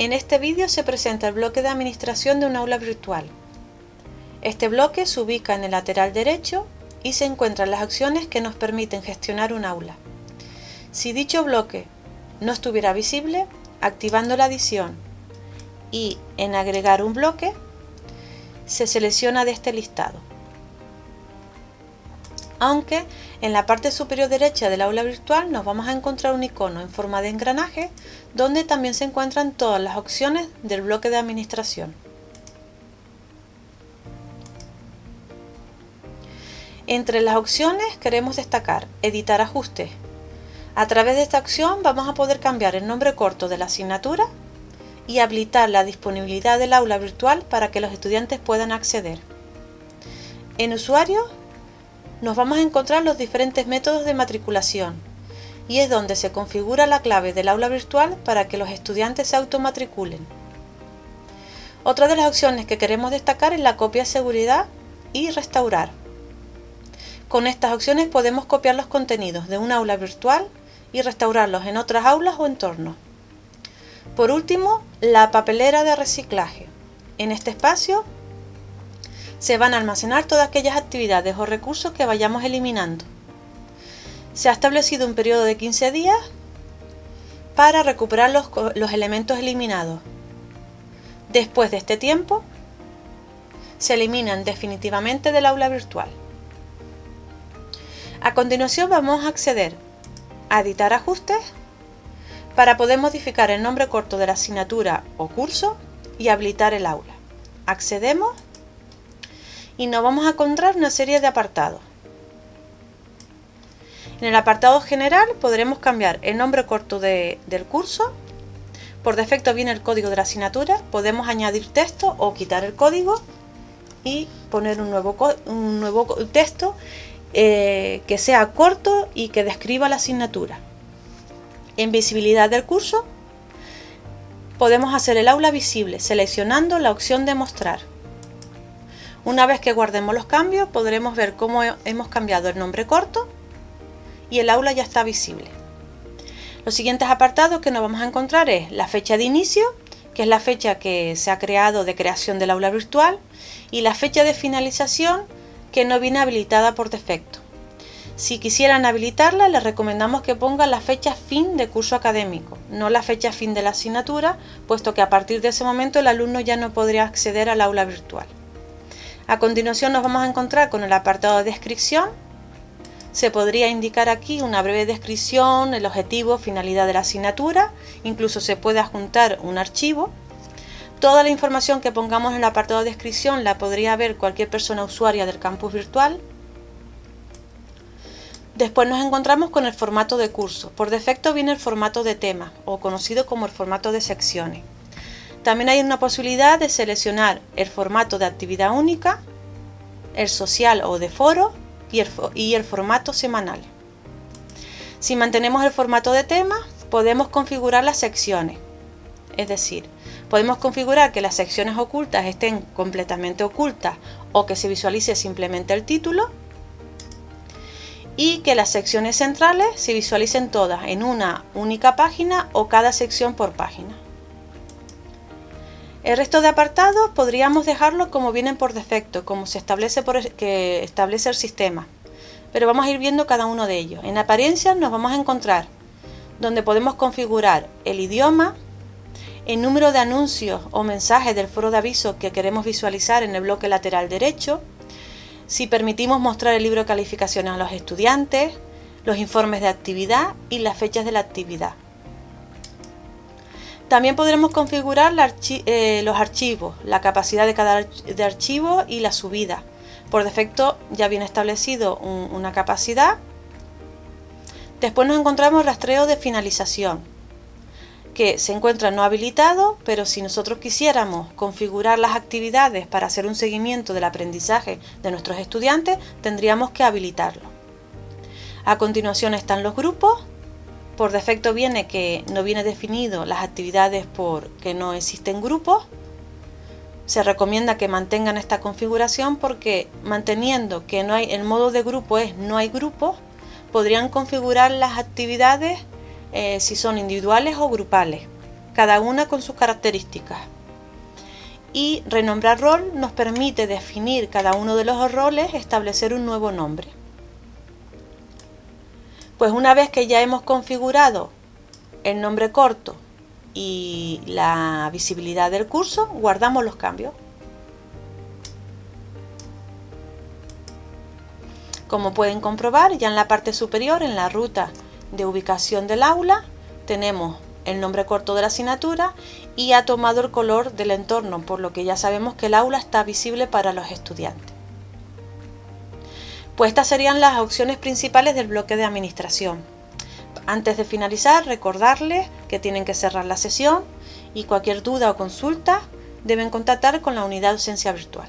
En este vídeo se presenta el bloque de administración de un aula virtual. Este bloque se ubica en el lateral derecho y se encuentran las acciones que nos permiten gestionar un aula. Si dicho bloque no estuviera visible, activando la adición y en agregar un bloque, se selecciona de este listado. Aunque en la parte superior derecha del aula virtual nos vamos a encontrar un icono en forma de engranaje donde también se encuentran todas las opciones del bloque de administración. Entre las opciones queremos destacar editar ajustes. A través de esta opción vamos a poder cambiar el nombre corto de la asignatura y habilitar la disponibilidad del aula virtual para que los estudiantes puedan acceder. En usuario nos vamos a encontrar los diferentes métodos de matriculación y es donde se configura la clave del aula virtual para que los estudiantes se automatriculen. Otra de las opciones que queremos destacar es la copia seguridad y restaurar. Con estas opciones podemos copiar los contenidos de un aula virtual y restaurarlos en otras aulas o entornos. Por último, la papelera de reciclaje. En este espacio se van a almacenar todas aquellas actividades o recursos que vayamos eliminando. Se ha establecido un periodo de 15 días para recuperar los, los elementos eliminados. Después de este tiempo, se eliminan definitivamente del aula virtual. A continuación vamos a acceder a editar ajustes para poder modificar el nombre corto de la asignatura o curso y habilitar el aula. Accedemos y nos vamos a encontrar una serie de apartados. En el apartado general podremos cambiar el nombre corto del curso. Por defecto viene el código de la asignatura. Podemos añadir texto o quitar el código y poner un nuevo, texto eh, que sea corto y que describa la asignatura. En visibilidad del curso podemos hacer el aula visible seleccionando la opción de mostrar. Una vez que guardemos los cambios podremos ver cómo hemos cambiado el nombre corto y el aula ya está visible. Los siguientes apartados que nos vamos a encontrar es la fecha de inicio, que es la fecha que se ha creado de creación del aula virtual, y la fecha de finalización, que no viene habilitada por defecto. Si quisieran habilitarla, les recomendamos que pongan la fecha fin de curso académico, no la fecha fin de la asignatura, puesto que a partir de ese momento el alumno ya no podría acceder al aula virtual. A continuación nos vamos a encontrar con el apartado de descripción. Se podría indicar aquí una breve descripción, el objetivo, finalidad de la asignatura, incluso se puede adjuntar un archivo. Toda la información que pongamos en el apartado de descripción la podría ver cualquier persona usuaria del campus virtual. Después nos encontramos con el formato de curso. Por defecto viene el formato de tema, o conocido como el formato de secciones. También hay una posibilidad de seleccionar el formato de actividad única, el social o de foro y el, formato semanal. Si mantenemos el formato de tema, podemos configurar las secciones. Es decir, podemos configurar que las secciones ocultas estén completamente ocultas o que se visualice simplemente el título y que las secciones centrales se visualicen todas en una única página o cada sección por página. El resto de apartados podríamos dejarlo como vienen por defecto, como se establece, por, que establece el sistema. Pero vamos a ir viendo cada uno de ellos. En apariencia nos vamos a encontrar donde podemos configurar el idioma, el número de anuncios o mensajes del foro de aviso que queremos visualizar en el bloque lateral derecho, si permitimos mostrar el libro de calificaciones a los estudiantes, los informes de actividad y las fechas de la actividad. También podremos configurar eh, los archivos, la capacidad de cada de archivo y la subida. Por defecto ya viene establecido una capacidad. Después nos encontramos rastreo de finalización, que se encuentra no habilitado, pero si nosotros quisiéramos configurar las actividades para hacer un seguimiento del aprendizaje de nuestros estudiantes, tendríamos que habilitarlo. A continuación están los grupos, por defecto viene que no viene definido las actividades porque no existen grupos. Se recomienda que mantengan esta configuración porque manteniendo que no hay el modo de grupo es no hay grupos, podrían configurar las actividades eh, si son individuales o grupales. cada una con sus características. Y renombrar rol nos permite definir cada uno de los roles, establecer un nuevo nombre. Pues una vez que ya hemos configurado el nombre corto y la visibilidad del curso, guardamos los cambios. Como pueden comprobar, ya en la parte superior, en la ruta de ubicación del aula, tenemos el nombre corto de la asignatura y ha tomado el color del entorno, por lo que ya sabemos que el aula está visible para los estudiantes. Pues estas serían las opciones principales del bloque de administración. Antes de finalizar, recordarles que tienen que cerrar la sesión y cualquier duda o consulta deben contactar con la unidad docencia virtual.